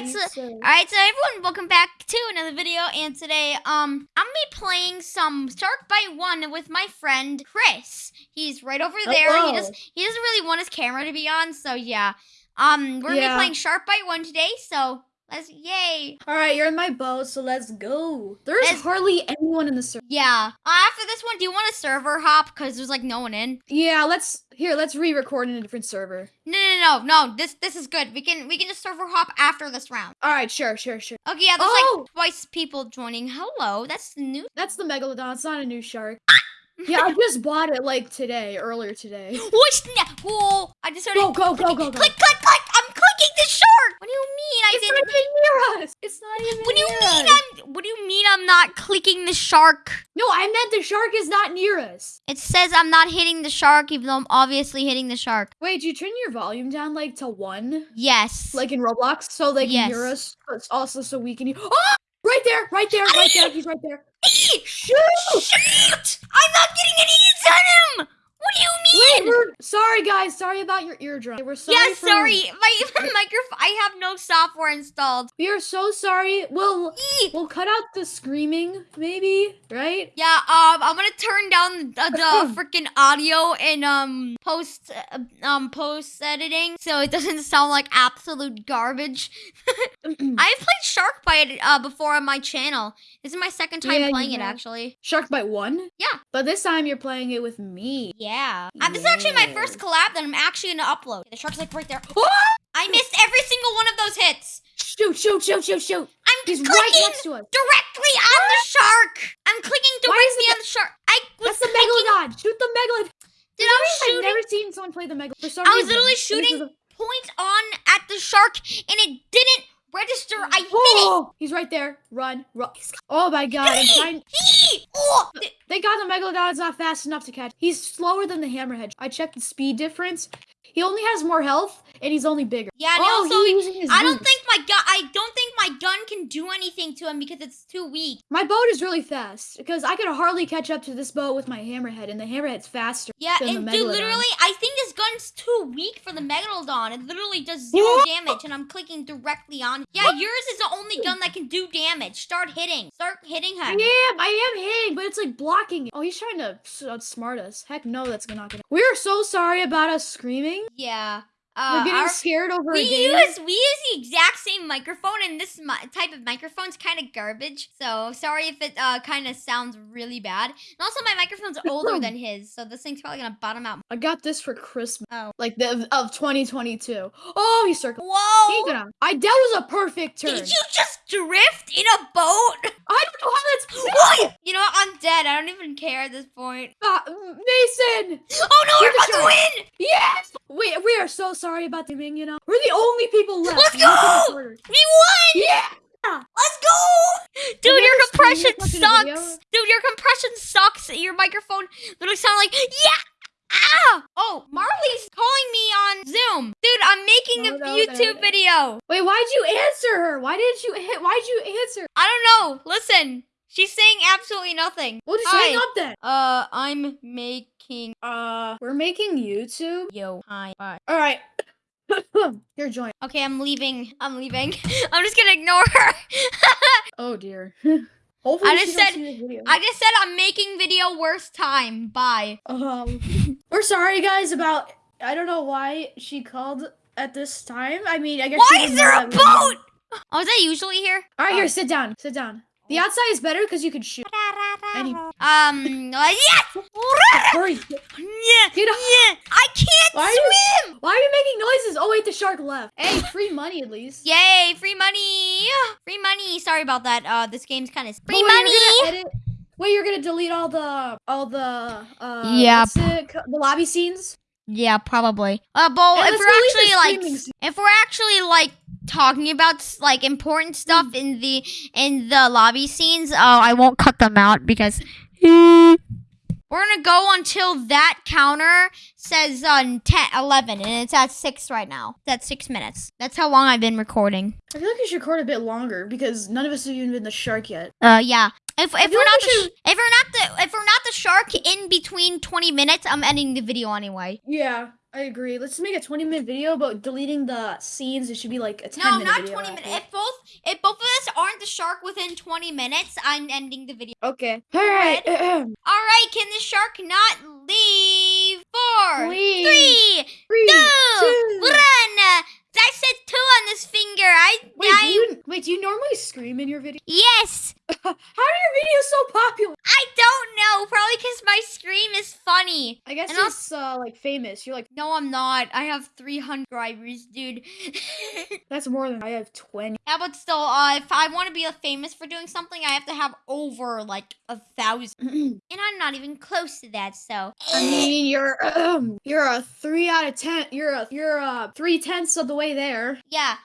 right, so- All right, so everyone, welcome back to another video. And today, um, I'm gonna be playing some Shark Bite One with my friend Chris. He's right over there. He Hello. does. He doesn't really want his camera to be on, so yeah. Um, we're gonna be playing Shark Bite One today. So yay. All right, you're in my boat, so let's go. There's Let's- hardly anyone in the server. Yeah. Uh, after this one, do you want a server hop? Cause there's like no one in. Yeah, let's here. Let's re-record in a different server. No, no, no, no. This, this is good. We can, we can just server hop after this round. All right, sure, sure, sure. Okay, yeah. There's Oh! like twice people joining. Hello, that's new. That's the megalodon. It's not a new shark. Yeah, I just bought it like today, earlier today. Na- Whoa! I just started Go, go, go, go, go. Click, click, click! I'm clicking the shark. What do you mean I It's didn't? not even near us. It's not even. What do you mean us. I'm? What do you mean I'm not clicking the shark? No, I meant the shark is not near us. It says I'm not hitting the shark, even though I'm obviously hitting the shark. Wait, do you turn your volume down like to one, Yes. like in Roblox, so they can hear us, but it's also so we can hear. Oh, right there, right there, right there. He's right there. Shoot! Shoot! I'm not getting any hits on him. What do you Wait, mean? we're sorry, guys. Sorry about your eardrum. We're sorry. yeah, sorry. My, my microphone. I have no software installed. We are so sorry. We'll Eee. we'll cut out the screaming, maybe, right? Yeah, um, I'm gonna turn down the, the freaking audio in um post uh, um post editing so it doesn't sound like absolute garbage. I've played Shark Bite uh before on my channel. This is my second time Yeah, playing it actually. Shark Bite one. Yeah. But this time you're playing it with me. Yeah. Uh, this is actually my first collab that I'm actually gonna upload. The shark's like right there. Oh! I missed every single one of those hits. Shoot! Shoot! Shoot! Shoot! Shoot! I'm He's clicking right next to us. directly on the shark. I'm clicking directly on the shark. I was That's the megalodon. Shoot the megalodon. Did I was I've never seen someone play the megalodon. I was literally shooting point on at the shark and it didn't register. I hit it. Oh, he's right there. Run! Run! Oh my God! I'm trying. Oh, Thank God the megalodon's not fast enough to catch. He's slower than the hammerhead. I checked the speed difference. He only has more health, and he's only bigger. Yeah, and oh, also, he's using his I don't boots. think my gun. I don't think my gun can do anything to him because it's too weak. My boat is really fast because I could hardly catch up to this boat with my hammerhead, and the hammerhead's faster. Yeah, and dude, literally, I think this gun's too weak for the megalodon. It literally does zero damage, and I'm clicking directly on. Yeah, yours is the only can do damage. Start hitting. Start hitting I him. am, I am hitting, but it's like blocking. Oh, he's trying to outsmart us. Heck no, that's not gonna. We are so sorry about us screaming. Yeah. We're Uh, getting our- scared over we a game. use we use the exact same microphone, and this mi- type of microphone's kind of garbage. So sorry if it uh kind of sounds really bad. And also, my microphone's older than his, so this thing's probably gonna bottom out. I got this for Christmas, Oh. like the of 2022. Oh, he's circling. Whoa! He gonna. I that was a perfect turn. Did you just drift in a boat? I don't know how that's. What? You know what? I'm dead. I don't even care at this point. Uh, Mason. Oh no, we're about to win! Yes. We we are so sorry about the You know, we're the only people left. Let's go! We won! Yeah. Let's go! Dude, you your compression screamed this much in a video? sucks! Dude, your compression sucks. Your microphone literally sound like yeah! Ah! Oh, Marley's calling me on Zoom. Dude, I'm making No, a no, YouTube no. video. Wait, why'd you answer her? Why didn't you hit? Why'd you answer? I don't know. Listen, she's saying absolutely nothing. Well, just Hi. hang up then. Uh, I'm making Uh, we're making YouTube. yo hi bye. All right. You're joined. Okay, I'm leaving. I'm leaving. I'm just gonna ignore her. Oh dear. Hopefully I just said- see this video. I just said I'm making video worst time. Bye. Um, we're sorry, guys, about. I don't know why she called at this time. I mean, I guess. Why is there a that we were boat? Oh, is that usually here? All right, Oh. here, sit down. Sit down. The outside is better because you can shoot. Any- Um, uh, yes! Hurry! Yeah, Get up. yeah, I can't Why are you- swim! Why are you making noises? Oh wait, the shark left. Hey, free money at least. Yay, free money! Free money! Sorry about that. Uh, this game's kind of Oh, free wait, money! You're gonna edit. Wait, you're gonna delete all the all the uh Yeah. what's the lobby scenes. Yeah, probably. Uh, but And if we're actually like, if we're actually like talking about like important stuff Hmm. in the in the lobby scenes, oh, I won't cut them out because. We're gonna go until that counter says uh, 10, 11, and it's at 6 right now. That's 6 minutes. That's how long I've been recording. I feel like you should record a bit longer because none of us have even been the shark yet. Uh, yeah. If, if we're like not we the if we're not the if we're not the shark in between 20 minutes, I'm ending the video anyway. Yeah. I agree. Let's make a 20 minute video, about deleting the scenes. It should be like a 10 No, minute not video 20 minutes. If both if both of us aren't the shark within 20 minutes, I'm ending the video. Okay. All right. All right, can the shark not leave? Four, Please. three, Three, two, two. one. I said two on this finger. I, Wait, do you, wait, do you normally scream in your video? yes. How are your videos so popular? I don't know. Probably because my scream is funny. I guess And it's uh, like famous. You're like, No, I'm not. I have 300 subscribers, dude. that's more than I have 20. yeah, but still, uh, if I want to be famous for doing something, I have to have over like a thousand, and I'm not even close to that. So, I mean, you're um, you're a three out of ten. You're a you're a three tenths of the way there. yeah.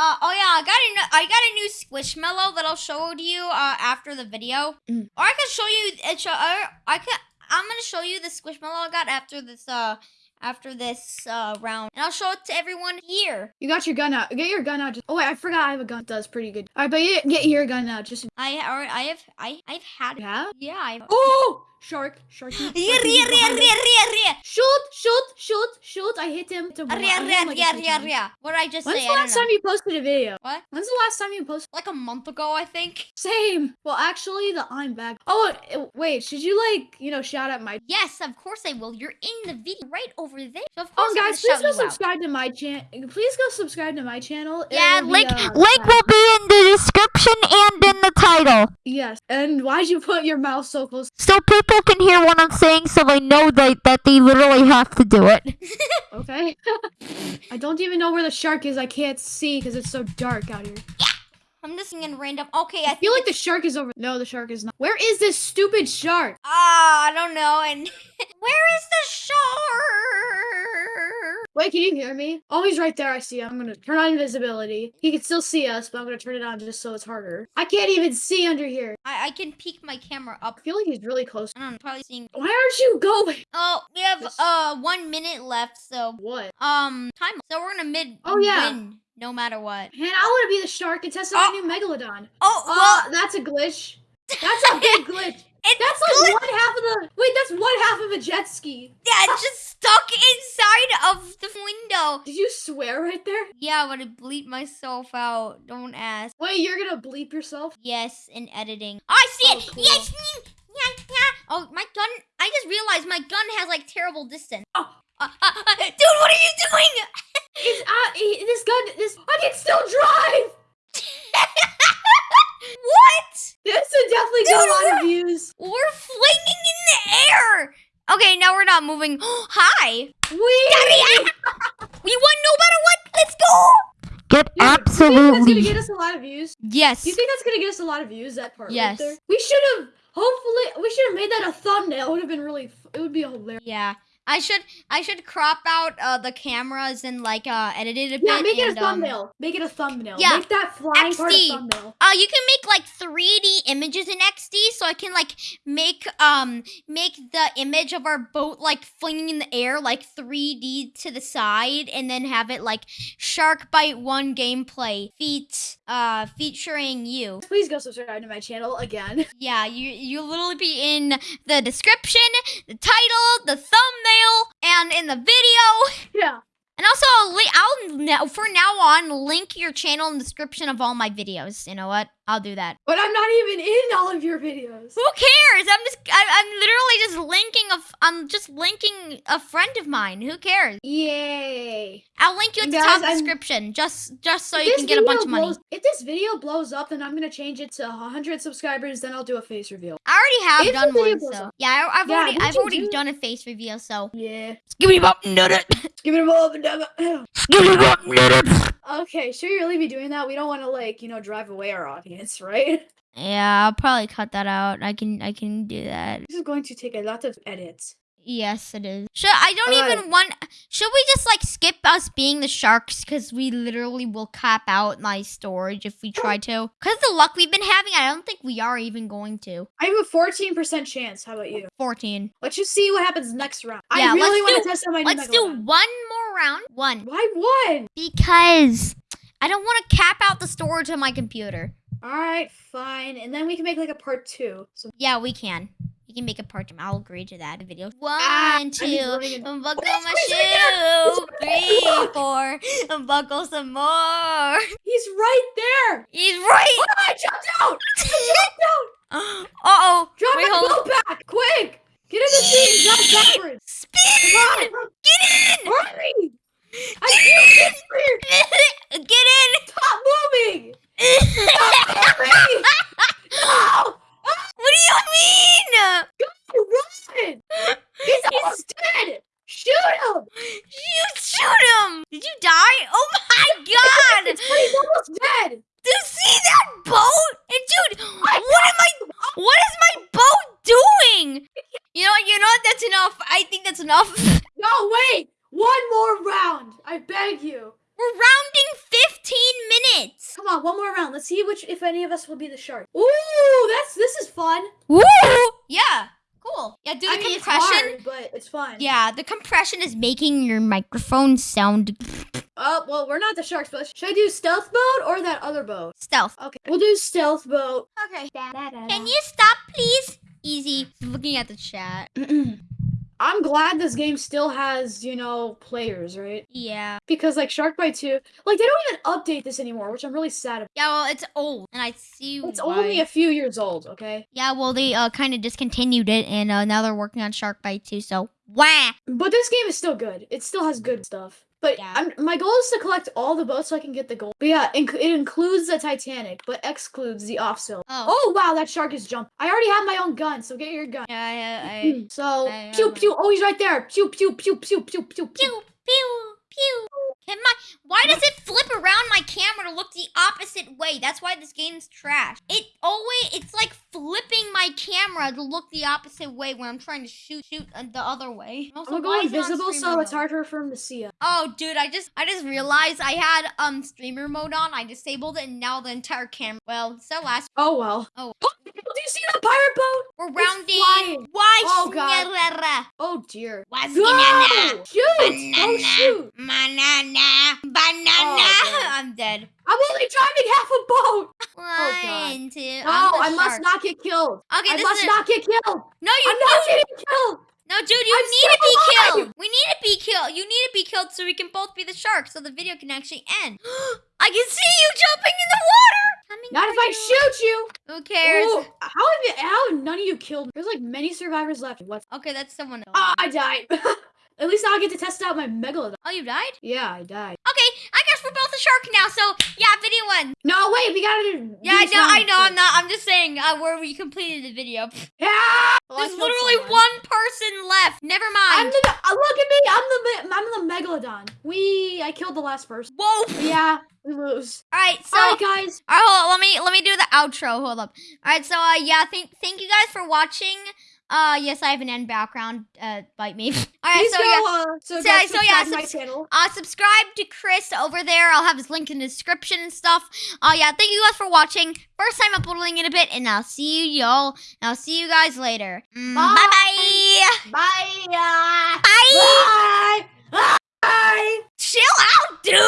Uh, oh yeah, I got a new, I got a new Squishmallow that I'll show to you uh, after the video, Mm. or I can show you. Show, I, I can. I'm gonna show you the Squishmallow I got after this uh after this uh round, and I'll show it to everyone here. You got your gun out. Get your gun out. Just, oh wait, I forgot I have a gun. That does pretty good. All right, but you, get your gun out. Just I already, I have, I, I've had it. yeah. Yeah, I. Oh, shark, shark. Ria, ria, ria, ria, ria. Shoot, shoot, shoot, shoot. I hit him. To Ria, I hit ria, him like a ria, few ria, times. ria. What did I just When's say? the last time you posted a video? What? When's the last time you posted? Like a month ago, I think. Same. Well, actually, the I'm back. Oh, wait. Should you like, you know, shout out my? Yes, of course I will. You're in the video right over there. So of course Oh, guys, please go you out. subscribe to my channel. Please go subscribe to my channel. Yeah, will be, link uh, link will be in the description and in the title, Yes. And why'd you put your mouth so close? so people can hear what I'm saying, so they know that that they literally have to do it. Okay. I don't even know where the shark is. I can't see because it's so dark out here. Yeah. I'm just in random. Okay, I I feel like the shark is over. No, the shark is not. Where is this stupid shark? Ah, I don't know. And where is the shark? Wait, can you hear me? Oh, he's right there. I see him. I'm gonna turn on invisibility. He can still see us, but I'm gonna turn it on just so it's harder. I can't even see under here. I I can peek my camera up. I feel like he's really close. I don't know, probably seeing. Why aren't you going? Oh, we have This- uh one minute left, so What? um time. So we're gonna mid. Oh, yeah. win no matter what. Man, I want to be the shark and test out my new megalodon. Oh well, Oh, that's a glitch. That's a big glitch. It's That's like one half of the. Wait, that's one half of a jet ski. yeah, it's just stuck inside of the window. Did you swear right there? Yeah, I'm gonna bleep myself out. Don't ask. Wait, you're gonna bleep yourself? Yes, in editing. Oh, I see Oh, it. cool. Yes. Yeah, yeah. Oh, my gun. I just realized my gun has like terrible distance. Oh. Uh, uh, uh, dude, what are you doing? It's uh, this gun. This I can still drive. what? This would definitely get a lot of views. We're flinging in the air. Okay, now we're not moving. Hi. We. We won no matter what. Let's go. Get Dude, Do you think that's gonna get us a lot of views? Yes. Do you think that's gonna get us a lot of views? That part. Yes. Right there? We should have. Hopefully, we should have made that a thumbnail. It would have been really. It would be hilarious. yeah. I should I should crop out uh, the cameras and like uh edit it a bit. Yeah, make it and, a um, thumbnail. make it a thumbnail. yeah, Make that flying part a XD. thumbnail. Uh, you can make like 3D images in XD, so I can like make um make the image of our boat like flinging in the air like 3D to the side, and then have it like Shark Bite One gameplay feat uh featuring you. Please go subscribe to my channel again. Yeah, you you'll literally be in the description, the title, the thumbnail, and in the video. Yeah. And also, I'll, I'll for now on link your channel in the description of all my videos. You know what? I'll do that. But I'm not even in all of your videos. Who cares? I'm just I, I'm literally just linking a f- I'm just linking a friend of mine. Who cares? Yay. I'll link you at the top I'm- description just just so you can get a bunch video of money. blows- If this video blows up, then I'm gonna change it to 100 subscribers. Then I'll do a face reveal. I already have if done one, so up- yeah, I, I've Yeah, already I've already do- done a face reveal. So Yeah. give me up, nut it. Give it a moment. Give me up, nut it. Okay, should we really be doing that? We don't want to like you know drive away our audience, right? Yeah, I'll probably cut that out. I can I can do that. This is going to take a lot of edits. Yes, it is. Should I don't Alright. even want. Should we just like skip us being the sharks because we literally will cap out my storage if we try oh. to? Because the luck we've been having, I don't think we are even going to. I have a 14% chance. How about you? Fourteen. Let's just see what happens next round. Yeah, I really want do- to test out my new Let's do one more round. One Why one? because I don't want to cap out the storage on my computer. All right, fine. And then we can make like a part two. So Yeah, we can. You can make a part. two. I'll agree to that video. Ah, One, I'm two, unbuckle my shoe. Three, four, unbuckle some more. He's right there. He's right. Oh, I jumped out. I jumped out. Uh oh. Drop Wait, my hold back, quick. Get in the seat and jump backwards. Spin. Get in. Hurry. I can't get here. Get in. Stop moving. Stop moving. No. What do you mean? Go Run. He's almost dead. Shoot him. You shoot him! Did you die? Oh my god! He's almost dead. Do you see that boat? And dude, what am I? What is my boat doing? You know, you know what? That's enough. I think that's enough. No, wait. One more round. I beg you. We're rounding 15 minutes. Come on, one more round. Let's see which, if any of us will be the shark. Ooh, that's this is fun. Woo! Yeah, cool. Yeah, do the I mean, it's compression. hard, but it's fun. Yeah, the compression is making your microphone sound Oh well, we're not the sharks, but should I do stealth boat or that other boat? stealth. Okay, we'll do stealth boat. Okay. Can you stop, please? Easy. Looking at the chat. I'm glad this game still has, you know, players, right? Yeah. Because like Shark Bite 2, like they don't even update this anymore, which I'm really sad about. Yeah, well, it's old, and I see It's why. only a few years old, okay? Yeah, well, they uh, kind of discontinued it, and uh, now they're working on Shark Bite 2, So, wah! But this game is still good. It still has good stuff. But Yeah. I'm, my goal is to collect all the boats so I can get the gold. But yeah, inc- it includes the Titanic, but excludes the offsail. Oh. Oh wow, that shark is jumped. I already have my own gun, so get your gun. Yeah, I, uh, I, mm-hmm. So I pew pew. Oh, he's right there. Pew pew pew pew pew pew pew. pew, pew, pew. Can my, why does it flip around my camera to look the opposite way? That's why this game's trash. It always, it's like flipping my camera to look the opposite way when I'm trying to shoot, shoot uh, the other way. Also, I'm going it on invisible, so it's harder for him to see us. Oh, dude, I just I just realized I had um streamer mode on. I disabled it, and now the entire camera. Well, so last Oh well. Oh. do you see the pirate boat? we're rounding. Why? Oh, God. Oh dear. What's Go! banana? Shoot! Shoot! Banana. Banana. Oh, I'm dead. I'm only driving half a boat. One, two. No, I must not get killed. Okay, I this must is not get killed. no. You I'm not getting killed. No, dude, you I'm need to be alive. killed. We need to be killed. You need to be killed so we can both be the shark, so the video can actually end. I can see you jumping in the water. Coming Not if I shoot you. Who cares? Ooh, how have you, how have none of you killed? There's like many survivors left. What? Okay, that's someone else. Ah, I died. At least now I get to test out my megalodon. oh, you died? Yeah, I died. Okay, I guess we're both a shark now. So yeah, video one. No, wait, we gotta. Yeah, I know, I know. I'm not. I'm just saying uh, where we completed the video. Yeah. Well, There's killed literally someone. one person left. Never mind. I'm the. Uh, look at me. I'm the. I'm the megalodon. We. I killed the last person. Whoa. Yeah, we lose. All right, so All right, guys. All right, hold on. Let me let me do the outro. Hold up. All right, so uh, yeah, thank thank you guys for watching. Uh, yes, I have an end background. Uh, bite me. All right, Please so yeah. Uh, so, So- so yeah, subscribe to my channel. Uh, subscribe to Chris over there. I'll have his link in the description and stuff. Uh, yeah, thank you guys for watching. First time uploading in a bit, and I'll see you y'all. I'll see you guys later. Mm, Bye. bye. Bye. Bye. bye. Bye. Chill out, dude.